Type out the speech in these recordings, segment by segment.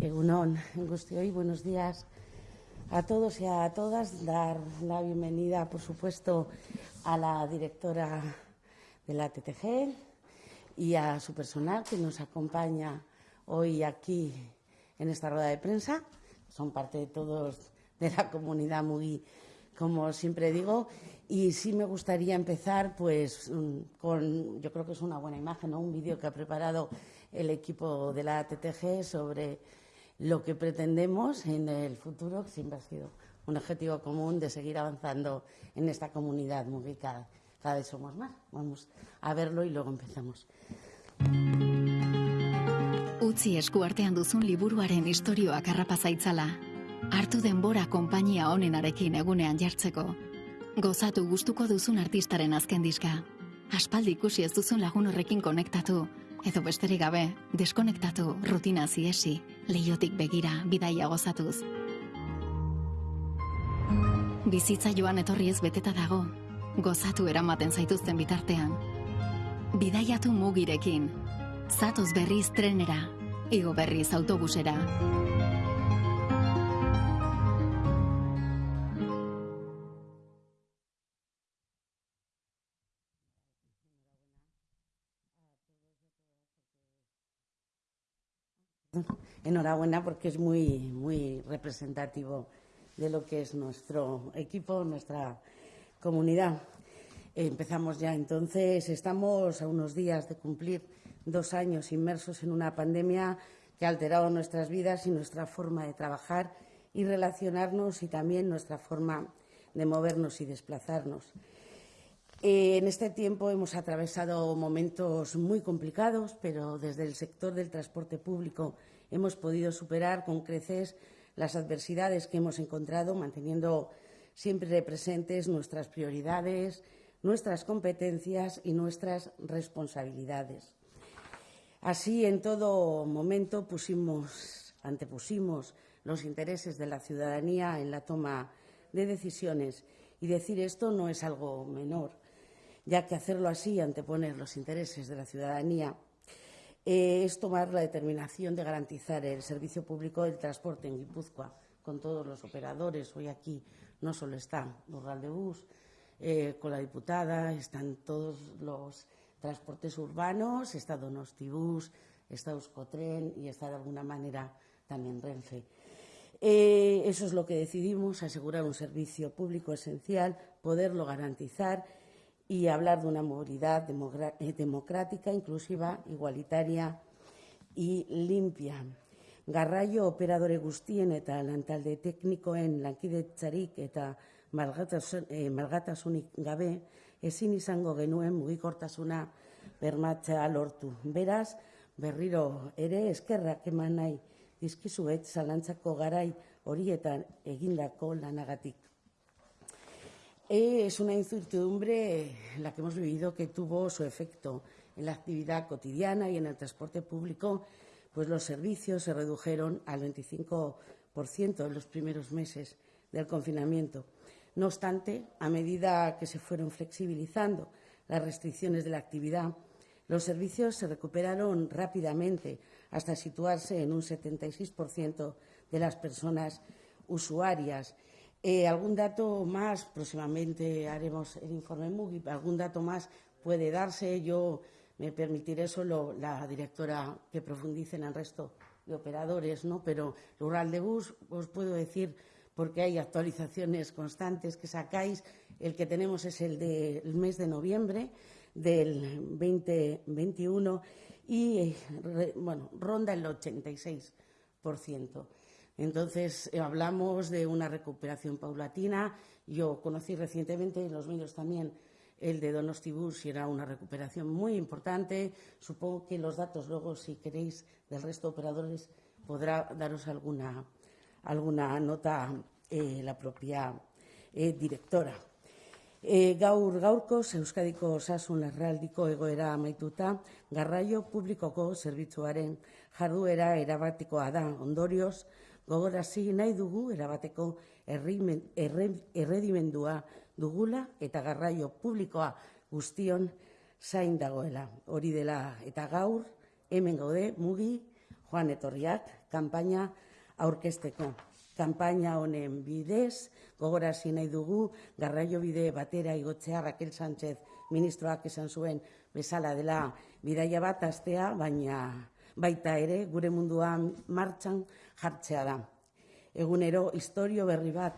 Egunon, buenos días a todos y a todas. Dar la bienvenida, por supuesto, a la directora de la TTG y a su personal que nos acompaña hoy aquí en esta rueda de prensa. Son parte de todos de la comunidad muy, como siempre digo. Y sí me gustaría empezar, pues, mm, con, yo creo que es una buena imagen, un vídeo que ha preparado el equipo de la TTG sobre lo que pretendemos en el futuro, que siempre ha sido un objetivo común de seguir avanzando en esta comunidad muy cada, vez somos más. Vamos a verlo y luego empezamos. Utzi eskuartean duzun liburuaren istorioak harrapa zaitzala. Hartu denbora konpainia honenarekin egunean jartzeko. Gozatu gustuko duzun artistaren azken diska. Aspaldi ikusi ez duzun lagun horrekin konektatu, edo besterik gabe, deskonektatu, rutina ziesi, leiotik begira, bidaia gozatuz. Bizitza joan etorri ez beteta dago, gozatu eramaten zaituzten bitartean. Bidaiatu mugirekin, zatoz berriz trenera, igo berriz autobusera. Enhorabuena porque es muy, muy representativo de lo que es nuestro equipo, nuestra comunidad. Empezamos ya entonces, estamos a unos días de cumplir dos años inmersos en una pandemia que ha alterado nuestras vidas y nuestra forma de trabajar y relacionarnos y también nuestra forma de movernos y desplazarnos. Eh, en este tiempo hemos atravesado momentos muy complicados, pero desde el sector del transporte público hemos podido superar con creces las adversidades que hemos encontrado, manteniendo siempre presentes nuestras prioridades, nuestras competencias y nuestras responsabilidades. Así, en todo momento pusimos, antepusimos los intereses de la ciudadanía en la toma de decisiones y decir esto no es algo menor ya que hacerlo así, anteponer los intereses de la ciudadanía, eh, es tomar la determinación de garantizar el servicio público del transporte en Guipúzcoa con todos los operadores. Hoy aquí no solo está Rural de Bus, eh, con la diputada, están todos los transportes urbanos, está Donostibus, está Euskotren y está de alguna manera también Renfe. Eh, eso es lo que decidimos, asegurar un servicio público esencial, poderlo garantizar y hablar de una movilidad eh, democrática, inclusiva, igualitaria y limpia. Garraio operadore guztien eta lantalde teknikoen lankidetzarik eta eh, malgatasunik gabe ezin izango genuen mugikortasuna bermatzea lortu. Beraz, berriro ere eskerrak eman nahi dizkizuet zalantzako garai horietan egindako lanagatik. Es una incertidumbre la que hemos vivido que tuvo su efecto en la actividad cotidiana y en el transporte público, pues los servicios se redujeron al 25% en los primeros meses del confinamiento. No obstante, a medida que se fueron flexibilizando las restricciones de la actividad, los servicios se recuperaron rápidamente hasta situarse en un 76% de las personas usuarias eh, algún dato más, próximamente haremos el informe MUGI, algún dato más puede darse. Yo me permitiré solo la directora que profundice en el resto de operadores, ¿no? Pero Rural de Bus, os puedo decir, porque hay actualizaciones constantes que sacáis, el que tenemos es el del mes de noviembre del 2021 y, eh, bueno, ronda el 86%. Entonces, eh, hablamos de una recuperación paulatina. Yo conocí recientemente en los medios también el de Donostibus y era una recuperación muy importante. Supongo que los datos luego, si queréis, del resto de operadores podrá daros alguna, alguna nota eh, la propia eh, directora. Gaur gaurkoz Euskadiko osasun larraldiko egoera amaituta, garraio publikoko zerbitzuaren jarduera erabatikoa da. Ondorioz, gogorazi nahi dugu erabateko erredimendua dugula eta garraio publikoa guztion zain dagoela. Hori dela eta gaur hemen gaude mugi joan etorriak, kanpaina aurkesteko. Kanpaina honen bidez, gogorasi nahi dugu, garraio bide batera igotzea Raquel Sánchez ministroak esan zuen bezala dela bidaia bat astea, baina baita ere gure munduan martxan jartzea da. Egunero historio berri bat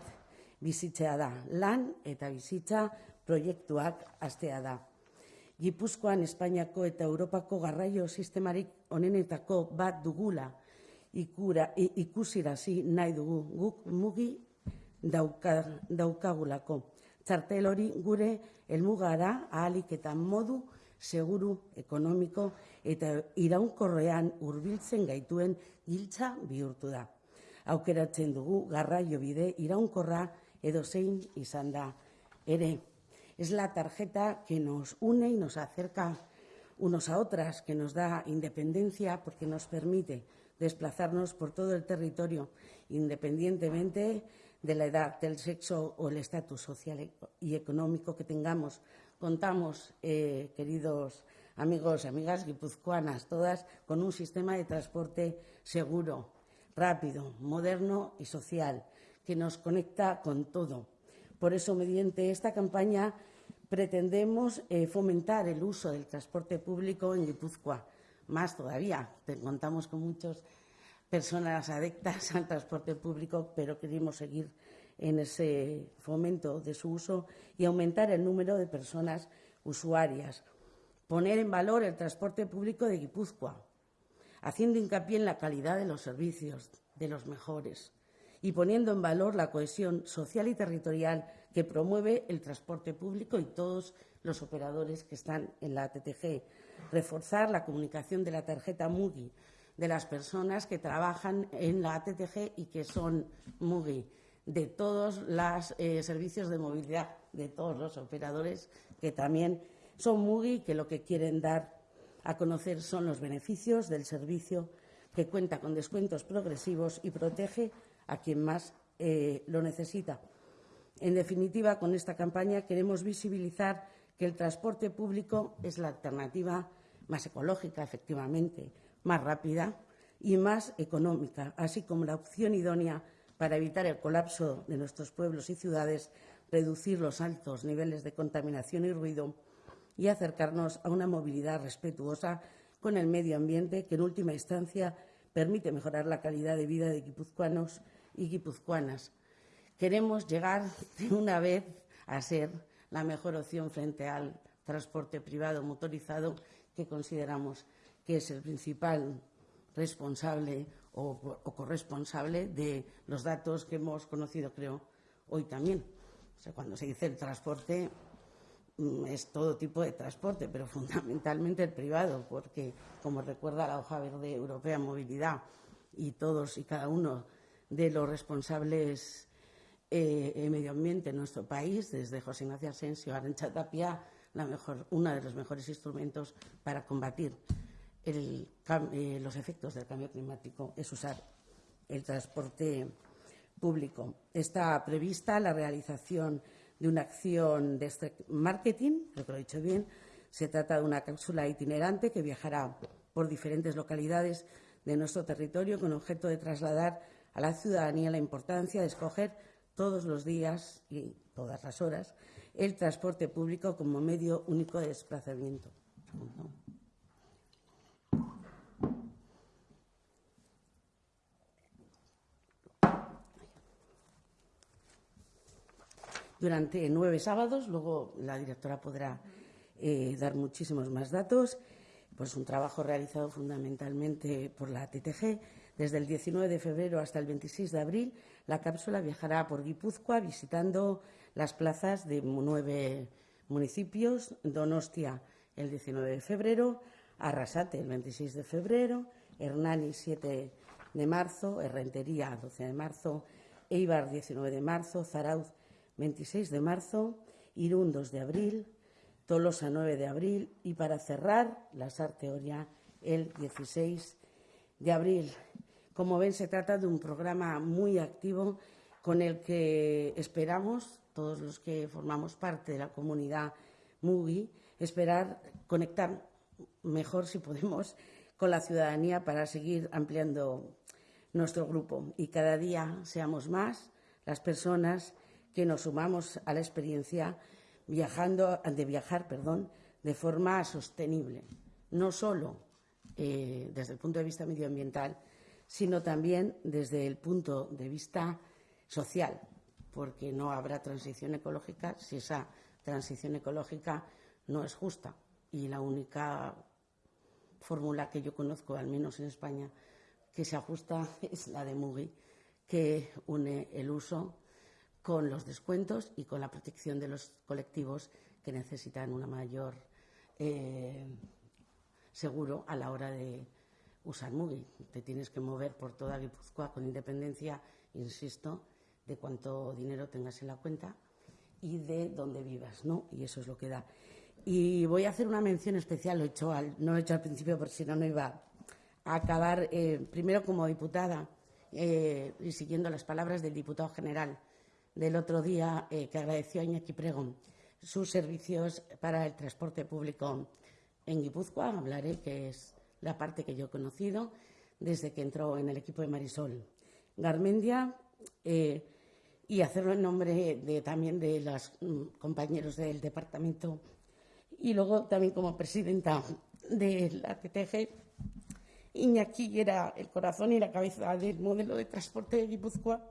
bizitzea da, lan eta bizitza proiektuak astea da. Gipuzkoan Espainiako eta Europako garraio sistemarik onenetako bat dugula ikura, ikusirazi nahi dugu guk mugi dauka, daukagulako. Txartel hori gure elmugara ahalik eta modu seguru ekonomiko eta iraunkorrean hurbiltzen gaituen giltza bihurtu da. Aukeratzen dugu garraio bide iraunkorra edo zein izan da ere. Es la tarjeta que nos une y nos acerca unos a otras, que nos da independencia porque nos permite desplazarnos por todo el territorio, independientemente de la edad, del sexo o el estatus social y económico que tengamos. Contamos, eh, queridos amigos amigas guipuzcoanas, todas, con un sistema de transporte seguro, rápido, moderno y social, que nos conecta con todo por eso, mediante esta campaña, pretendemos eh, fomentar el uso del transporte público en Guipúzcoa. Más todavía, contamos con muchas personas adictas al transporte público, pero queremos seguir en ese fomento de su uso y aumentar el número de personas usuarias. Poner en valor el transporte público de Guipúzcoa, haciendo hincapié en la calidad de los servicios, de los mejores y poniendo en valor la cohesión social y territorial que promueve el transporte público y todos los operadores que están en la TTG. Reforzar la comunicación de la tarjeta MUGI de las personas que trabajan en la TTG y que son MUGI, de todos los eh, servicios de movilidad, de todos los operadores que también son MUGI que lo que quieren dar a conocer son los beneficios del servicio que cuenta con descuentos progresivos y protege a quien más eh, lo necesita. En definitiva, con esta campaña queremos visibilizar que el transporte público es la alternativa más ecológica, efectivamente, más rápida y más económica, así como la opción idónea para evitar el colapso de nuestros pueblos y ciudades, reducir los altos niveles de contaminación y ruido y acercarnos a una movilidad respetuosa con el medio ambiente que, en última instancia, permite mejorar la calidad de vida de guipuzcoanos y guipuzcoanas. Queremos llegar de una vez a ser la mejor opción frente al transporte privado motorizado que consideramos que es el principal responsable o, o, corresponsable de los datos que hemos conocido, creo, hoy también. O sea, cuando se dice el transporte, es todo tipo de transporte, pero fundamentalmente el privado, porque, como recuerda la hoja verde europea Movilidad, y todos y cada uno de los responsables eh, en medio ambiente en nuestro país, desde José Ignacio Asensio a Arancha Tapia, la uno de los mejores instrumentos para combatir eh, los efectos del cambio climático es usar el transporte público. Está prevista la realización de una acción de este marketing, creo que lo he dicho bien. Se trata de una cápsula itinerante que viajará por diferentes localidades de nuestro territorio con objeto de trasladar a la ciudadanía la importancia de escoger todos los días y todas las horas el transporte público como medio único de desplazamiento. Durante nueve sábados, luego la directora podrá eh, dar muchísimos más datos, pues un trabajo realizado fundamentalmente por la TTG desde el 19 de febrero hasta el 26 de abril, la cápsula viajará por Guipúzcoa visitando las plazas de nueve municipios, Donostia el 19 de febrero, Arrasate el 26 de febrero, Hernani 7 de marzo, Herrentería 12 de marzo, Eibar 19 de marzo, Zarauz 26 de marzo, Irún 2 de abril, Tolosa 9 de abril y para cerrar, la Sarteoria el 16 de abril. Como ven, se trata de un programa muy activo con el que esperamos, todos los que formamos parte de la comunidad MUGI, esperar conectar mejor, si podemos, con la ciudadanía para seguir ampliando nuestro grupo y cada día seamos más las personas que nos sumamos a la experiencia viajando, de viajar de forma sostenible, no solo eh, desde el punto de vista medioambiental, sino también desde el punto de vista social, porque no habrá transición ecológica si esa transición ecológica no es justa. Y la única fórmula que yo conozco, al menos en España, que se ajusta es la de Mugi, que une el uso con los descuentos y con la protección de los colectivos que necesitan una mayor eh, seguro a la hora de usar Mugi. Te tienes que mover por toda Guipúzcoa con independencia, insisto, de cuánto dinero tengas en la cuenta y de dónde vivas, ¿no? Y eso es lo que da. Y voy a hacer una mención especial, lo he hecho no lo he hecho al principio porque si no, no iba a acabar, eh, primero como diputada eh, y siguiendo las palabras del diputado general del otro día, eh, que agradeció a Iñaki Pregón sus servicios para el transporte público en Guipúzcoa. Hablaré, que es la parte que yo he conocido desde que entró en el equipo de Marisol Garmendia y hacerlo en nombre de, también de los mm, compañeros del departamento y luego también como presidenta de la TTG. Iñaki era el corazón y la cabeza del modelo de transporte de Guipúzcoa.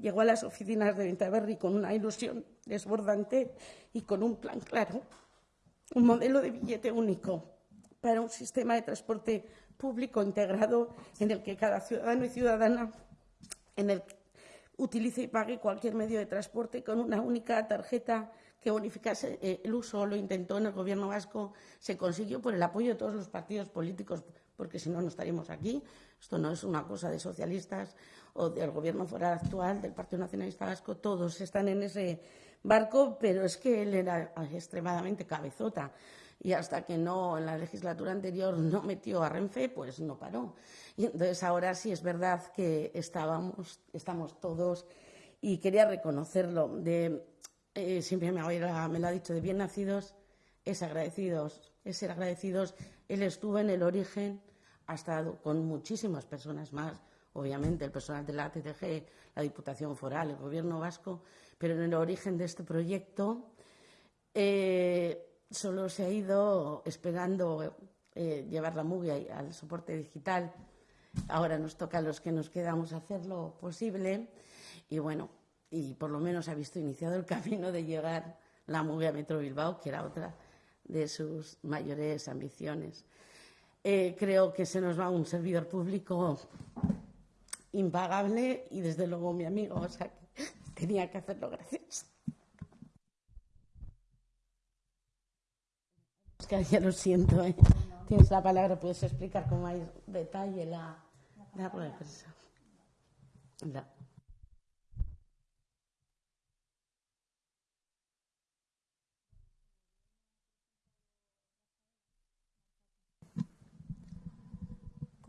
Llegó a las oficinas de Ventaverri con una ilusión desbordante y con un plan claro, un modelo de billete único para un sistema de transporte público integrado en el que cada ciudadano y ciudadana en el utilice y pague cualquier medio de transporte con una única tarjeta que bonificase eh, el uso. Lo intentó en el Gobierno vasco, se consiguió por el apoyo de todos los partidos políticos, porque si no, no estaríamos aquí. Esto no es una cosa de socialistas o del Gobierno foral actual, del Partido Nacionalista Vasco. Todos están en ese barco, pero es que él era extremadamente cabezota y hasta que no en la legislatura anterior no metió a Renfe, pues no paró. Y entonces ahora sí es verdad que estábamos, estamos todos y quería reconocerlo. De, eh, siempre me, me lo ha dicho, de bien nacidos es agradecidos, es ser agradecidos. Él estuvo en el origen, ha estado con muchísimas personas más, obviamente el personal de la TTG, la Diputación Foral, el Gobierno Vasco, pero en el origen de este proyecto. Eh, solo se ha ido esperando eh, llevar la movie al soporte digital. Ahora nos toca a los que nos quedamos hacer lo posible y bueno, y por lo menos ha visto iniciado el camino de llegar la movie a Metro Bilbao, que era otra de sus mayores ambiciones. Eh, creo que se nos va un servidor público impagable y desde luego mi amigo, o sea, que tenía que hacerlo gracias. ya lo siento. ¿eh? Tienes la palabra, puedes explicar con más detalle la, la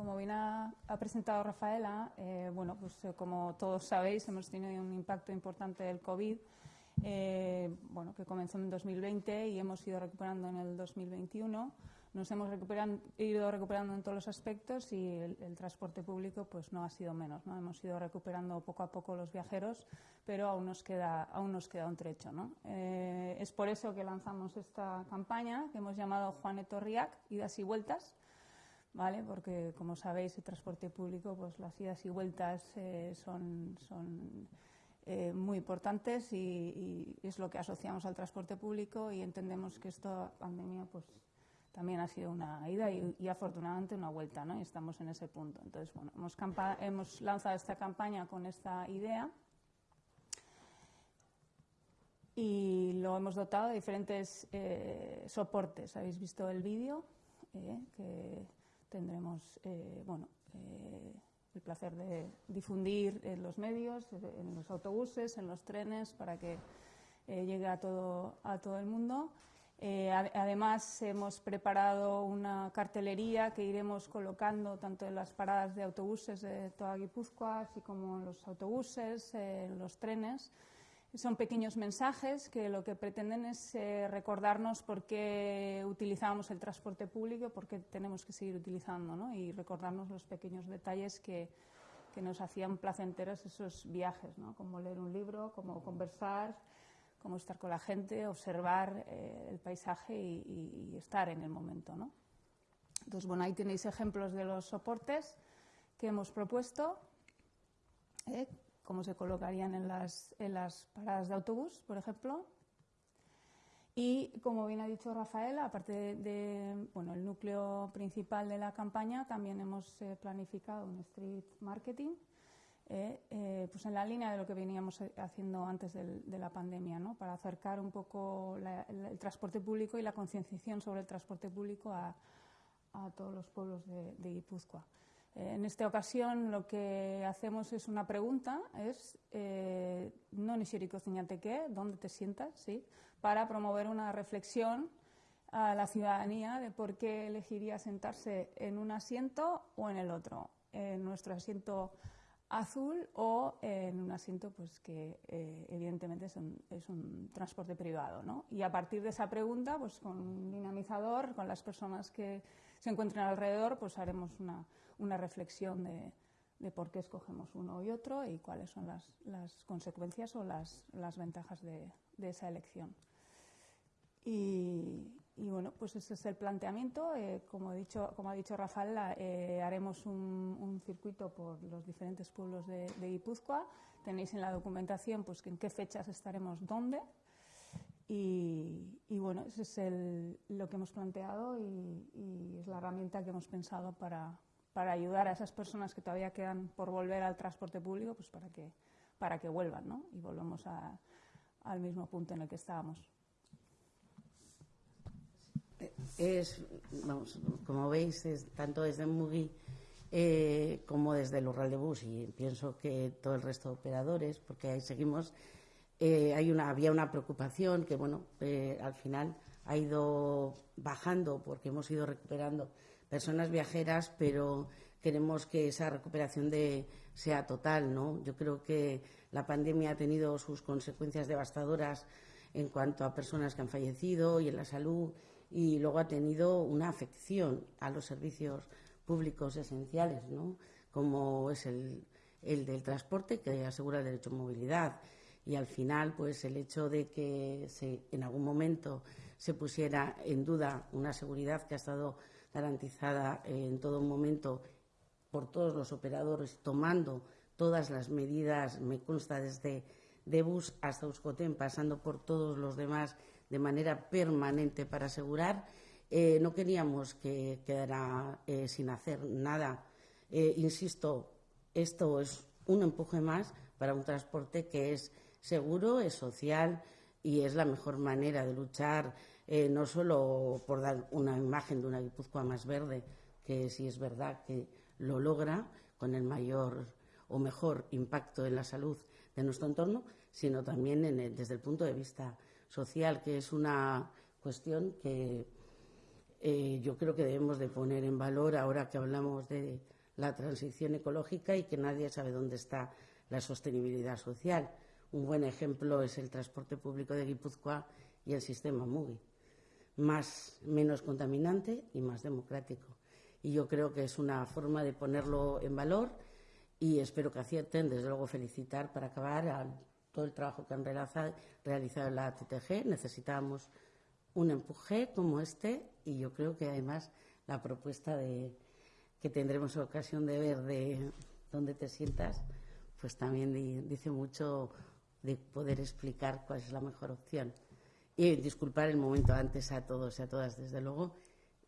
Como bien ha, presentado Rafaela, eh, bueno, pues eh, como todos sabéis, hemos tenido un impacto importante del COVID eh, bueno, que comenzó en 2020 y hemos ido recuperando en el 2021. Nos hemos ido recuperando en todos los aspectos y el, transporte público pues no ha sido menos. ¿no? Hemos ido recuperando poco a poco los viajeros, pero aún nos queda, aún nos queda un trecho. ¿no? Es por eso que lanzamos esta campaña que hemos llamado Juaneto Riac, idas y vueltas. ¿Vale? Porque, como sabéis, el transporte público, pues las idas y vueltas eh, son, son eh, muy importantes y, es lo que asociamos al transporte público y entendemos que esta pandemia pues también ha sido una ida y, afortunadamente una vuelta, ¿no? Y estamos en ese punto. Entonces, bueno, hemos, hemos lanzado esta campaña con esta idea y lo hemos dotado de diferentes eh, soportes. Habéis visto el vídeo que tendremos, bueno, el placer de difundir en los medios, en los autobuses, en los trenes, para que eh, llegue a todo, a todo el mundo. Eh, además, hemos preparado una cartelería que iremos colocando tanto en las paradas de autobuses de toda Guipúzcoa, así como en los autobuses, en los trenes, Son pequeños mensajes que lo que pretenden es eh, recordarnos por qué utilizamos el transporte público, por qué tenemos que seguir utilizando, ¿no? y recordarnos los pequeños detalles que, que nos hacían placenteros esos viajes, ¿no? como leer un libro, como conversar, como estar con la gente, observar eh, el paisaje y, y, estar en el momento. ¿no? Entonces, bueno, ahí tenéis ejemplos de los soportes que hemos propuesto. ¿eh? Cómo se colocarían en las, en las paradas de autobús, por ejemplo. Y como bien ha dicho Rafael, aparte de, bueno, el núcleo principal de la campaña, también hemos eh, planificado un street marketing, eh, eh, pues en la línea de lo que veníamos haciendo antes de la pandemia, ¿no? para acercar un poco la, el, el, transporte público y la concienciación sobre el transporte público a, a todos los pueblos de, de Guipúzcoa. En esta ocasión lo que hacemos es una pregunta, es eh, no qué, dónde te sientas, ¿sí? para promover una reflexión a la ciudadanía de por qué elegiría sentarse en un asiento o en el otro, en nuestro asiento azul o en un asiento pues que eh, evidentemente es un, un, transporte privado. ¿no? Y a partir de esa pregunta, pues con un dinamizador, con las personas que se encuentren alrededor, pues haremos una, una reflexión de, de, por qué escogemos uno y otro y cuáles son las, las consecuencias o las, las ventajas de, de, esa elección. Y, y, bueno, pues ese es el planteamiento. Eh, como, he dicho, como ha dicho Rafael, eh, haremos un, un, circuito por los diferentes pueblos de, de Guipúzcoa. Tenéis en la documentación pues, en qué fechas estaremos dónde. Y, y, bueno, ese es el, lo que hemos planteado y, y, es la herramienta que hemos pensado para, para ayudar a esas personas que todavía quedan por volver al transporte público, pues para que, para que vuelvan, ¿no? Y volvemos a, al mismo punto en el que estábamos. Es, vamos, como veis, es, tanto desde Mugi eh, como desde el Urral de Bus y pienso que todo el resto de operadores, porque ahí seguimos, eh, hay una, había una preocupación que, bueno, eh, al final ha ido bajando porque hemos ido recuperando personas viajeras, pero queremos que esa recuperación de, sea total, ¿no? Yo creo que la pandemia ha tenido sus consecuencias devastadoras en cuanto a personas que han fallecido y en la salud y luego ha tenido una afección a los servicios públicos esenciales, ¿no? como es el, el del transporte que asegura el derecho a movilidad y al final pues el hecho de que se, en algún momento se pusiera en duda una seguridad que ha estado garantizada en todo momento por todos los operadores, tomando todas las medidas, me consta desde Debus hasta Euskotén, pasando por todos los demás de manera permanente para asegurar. Eh, no queríamos que quedara eh, sin hacer nada. Eh, insisto, esto es un empuje más para un transporte que es seguro, es social y es la mejor manera de luchar eh, no solo por dar una imagen de una Guipúzcoa más verde, que sí es verdad que lo logra con el mayor o mejor impacto en la salud de nuestro entorno, sino también desde el punto de vista social, que es una cuestión que eh, yo creo que debemos de poner en valor ahora que hablamos de la transición ecológica y que nadie sabe dónde está la sostenibilidad social. Un buen ejemplo es el transporte público de Guipúzcoa y el sistema MUGI más, menos contaminante y más democrático. Y yo creo que es una forma de ponerlo en valor y espero que acierten. Desde luego, felicitar para acabar todo el trabajo que han realizado, la TTG. Necesitamos un empuje como este y yo creo que además la propuesta de, que tendremos ocasión de ver de dónde te sientas, pues también dice mucho de poder explicar cuál es la mejor opción. Y disculpar el momento antes a todos y a todas, desde luego.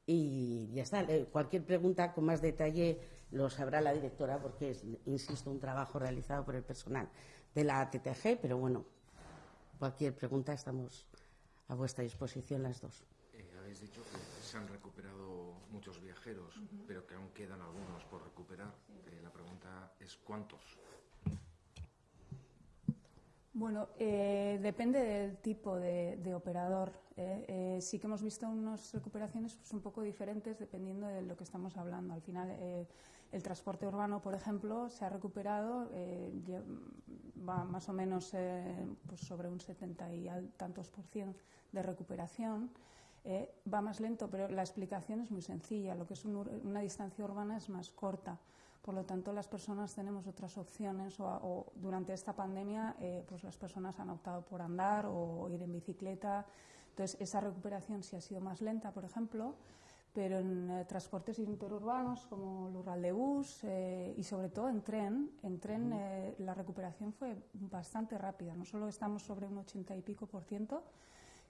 Y ya está. Eh, cualquier pregunta con más detalle lo sabrá la directora, porque es, insisto, un trabajo realizado por el personal de la TTG, pero bueno, cualquier pregunta estamos a vuestra disposición las dos. Eh, habéis dicho que se han recuperado muchos viajeros, uh -huh. pero que aún quedan algunos por recuperar. Eh, la pregunta es ¿cuántos? Bueno, eh, depende del tipo de, operador. Eh, eh, sí que hemos visto unas recuperaciones pues, un poco diferentes dependiendo de lo que estamos hablando. Al final, eh, el transporte urbano, por ejemplo, se ha recuperado. Eh, va más o menos pues sobre un 70 y tantos por cien de recuperación. Va más lento, pero la explicación es muy sencilla. Lo que es una distancia urbana es más corta. Por lo tanto, las personas tenemos otras opciones o, durante esta pandemia, eh, pues las personas han optado por andar o ir en bicicleta. Entonces, esa recuperación sí ha sido más lenta, por ejemplo, pero en eh, transportes interurbanos como Lural de Bus y sobre todo en tren, en tren la recuperación fue bastante rápida. No solo estamos sobre un 80 y pico por ciento,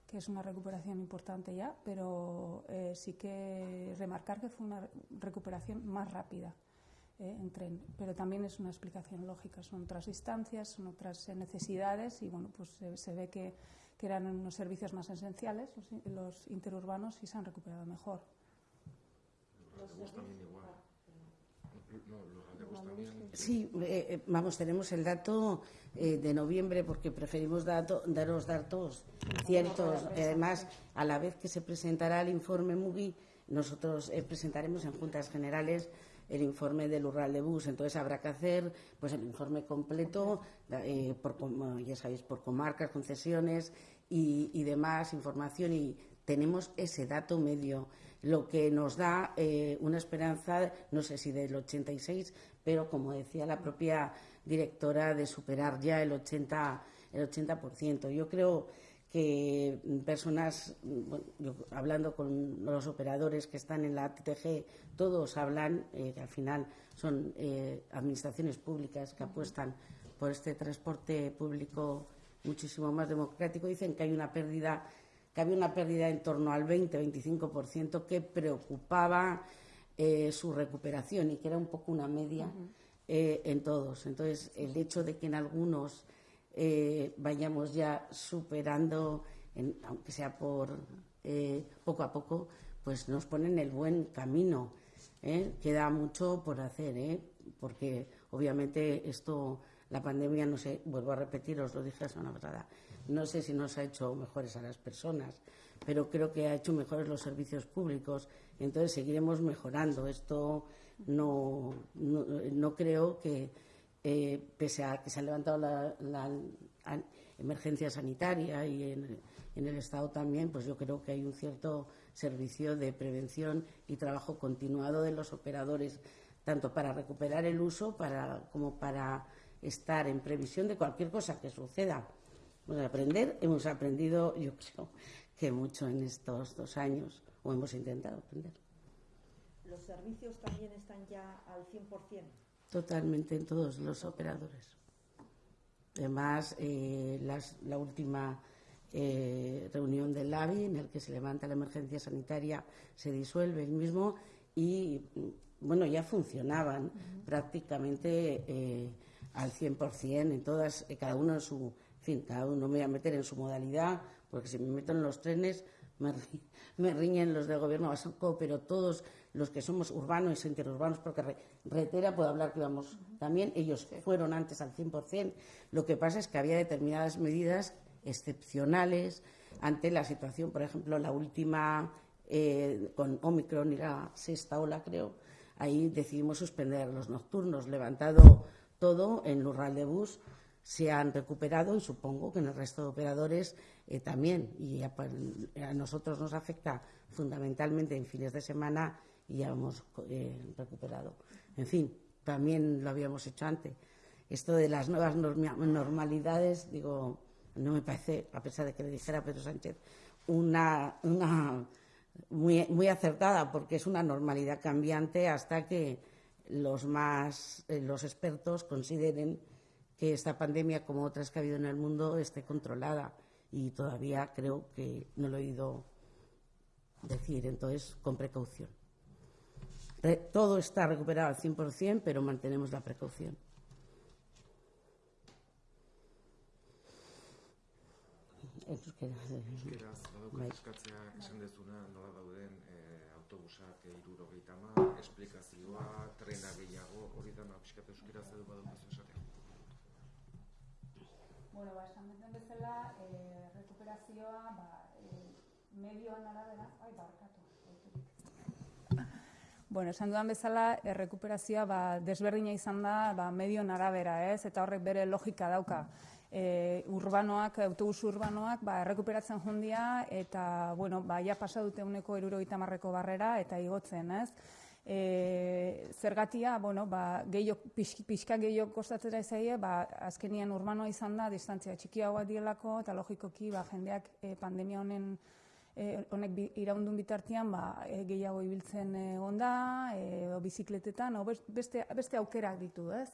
que es una recuperación importante ya, pero sí que remarcar que fue una recuperación más rápida eh, en tren. Pero también es una explicación lógica, son otras distancias, son otras eh, necesidades y bueno, pues eh, se ve que, que, eran unos servicios más esenciales, los, los interurbanos, y se han recuperado mejor. Sí, eh, vamos, tenemos el dato eh, de noviembre porque preferimos dato, daros datos ciertos. Además, a la vez que se presentará el informe MUGI, nosotros eh, presentaremos en juntas generales el informe del Urral de Bus. Entonces habrá que hacer pues el informe completo, eh, por, ya sabéis, por comarcas, concesiones y, y, demás información y tenemos ese dato medio, lo que nos da eh, una esperanza, no sé si del 86, pero como decía la propia directora, de superar ya el 80%. El 80%. Yo creo que personas, hablando con los operadores que están en la TTG, todos hablan, eh, que al final son eh, administraciones públicas que apuestan por este transporte público muchísimo más democrático, dicen que hay una pérdida, que había una pérdida en torno al 20-25% que preocupaba eh, su recuperación y que era un poco una media en todos. Entonces, el hecho de que en algunos eh, vayamos ya superando, aunque sea por eh, poco a poco, pues nos ponen el buen camino. ¿eh? Queda mucho por hacer, porque obviamente esto, la pandemia, no sé, vuelvo a repetir, os lo dije la semana pasada, no sé si nos ha hecho mejores a las personas, pero creo que ha hecho mejores los servicios públicos. Entonces seguiremos mejorando. Esto no, no creo que eh, pese a que se ha levantado la, emergencia sanitaria y en, el Estado también, pues yo creo que hay un cierto servicio de prevención y trabajo continuado de los operadores, tanto para recuperar el uso como para estar en previsión de cualquier cosa que suceda. Pues aprender, hemos aprendido, yo creo que mucho en estos dos años, o hemos intentado aprender. ¿Los servicios también están ya al 100%? Totalmente en todos los operadores. Además, eh, la última eh, reunión del AVI en el que se levanta la emergencia sanitaria se disuelve el mismo y, bueno, ya funcionaban prácticamente eh, al 100% en todas, cada uno en su, en fin, cada uno me voy a meter en su modalidad, porque si me meto en los trenes me, me riñen los del gobierno vasco, pero todos los que somos urbanos y interurbanos, porque Retera, puedo hablar que vamos también, ellos fueron antes al 100%. Lo que pasa es que había determinadas medidas excepcionales ante la situación, por ejemplo, la última eh, con Omicron y la sexta ola, creo, ahí decidimos suspender los nocturnos, levantado todo en Lural de Bus, se han recuperado y supongo que en el resto de operadores eh, también. Y a, a, nosotros nos afecta fundamentalmente en fines de semana y ya hemos eh, recuperado. En fin, también lo habíamos hecho antes. Esto de las nuevas normalidades, digo, no me parece, a pesar de que le dijera Pedro Sánchez, una, muy acertada, porque es una normalidad cambiante hasta que los más eh, los expertos consideren que esta pandemia, como otras que ha habido en el mundo, esté controlada. Y todavía creo que no lo he oído decir, entonces, con precaución todo está recuperado al 100%, pero mantenemos la precaución. Euskeraz, badauka eskatzea esan dezuna nola dauden eh, autobusak irurogeita ma, esplikazioa, trena gehiago, hori dana pixkat euskeraz edo badaukazu esatea? Bueno, ba, esan duten bezala, eh, rekuperazioa, ba, eh, medioan arabera, ai, barkatu, Bueno, esan dudan bezala, errekuperazioa ba, desberdina izan da ba, medio arabera, ez? Eta horrek bere logika dauka. E, urbanoak, autobus urbanoak, ba, errekuperatzen jundia, eta, bueno, ba, ja pasa dute uneko erurogeita marreko barrera, eta igotzen, ez? E, zergatia, bueno, ba, gehiok, pixka gehiok kostatzera izaie, ba, azkenian urbanoa izan da, distantzia txikiagoa dielako, eta logikoki, ba, jendeak e, pandemia honen e, honek bi, iraundun bitartean ba, e, gehiago ibiltzen e, onda, e, o bizikletetan, o beste, beste aukerak ditu, ez?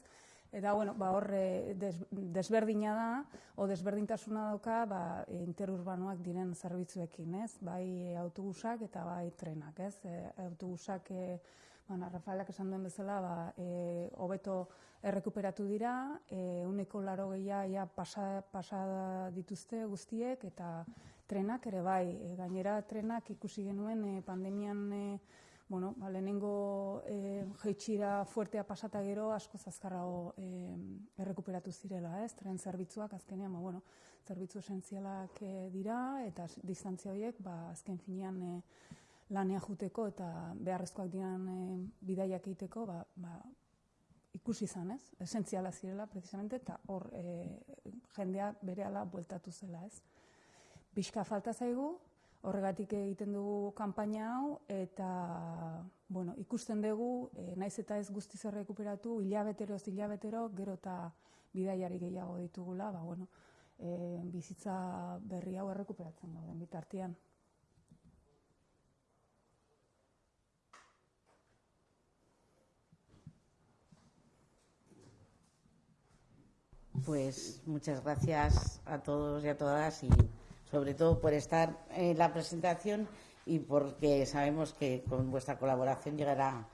Eta, bueno, ba, horre des, desberdina da, o desberdintasuna dauka, ba, interurbanoak diren zerbitzuekin, ez? Bai autobusak eta bai trenak, ez? E, autobusak, e, bueno, Rafaelak esan duen bezala, ba, e, hobeto errekuperatu dira, e, uneko laro gehiago ja, pasa, pasa dituzte guztiek, eta trenak ere bai, e, gainera trenak ikusi genuen e, pandemian e, bueno, ba, lehenengo e, jeitxira fuertea pasata gero asko zazkarrago e, errekuperatu zirela, ez? Tren zerbitzuak azkenean, ba, bueno, zerbitzu esentzialak e, dira eta distantzia horiek ba, azken finean e, lanea juteko eta beharrezkoak diran e, bidaiak egiteko ba, ba, ikusi izan, ez? Esentziala zirela, precisamente, eta hor e, jendeak bere ala bueltatu zela, ez? Bizka falta zaigu, horregatik egiten dugu kanpaina hau, eta bueno, ikusten dugu, e, naiz eta ez guztiz errekuperatu, hilabetero hilabetero, gero eta bidaiari gehiago ditugula, ba, bueno, e, bizitza berri hau errekuperatzen gauden bitartean. Pues muchas gracias a todos y a todas y sobre todo por estar en la presentación y porque sabemos que con vuestra colaboración llegará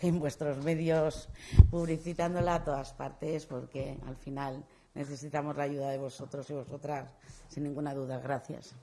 en vuestros medios publicitándola a todas partes, porque al final necesitamos la ayuda de vosotros y vosotras, sin ninguna duda. Gracias.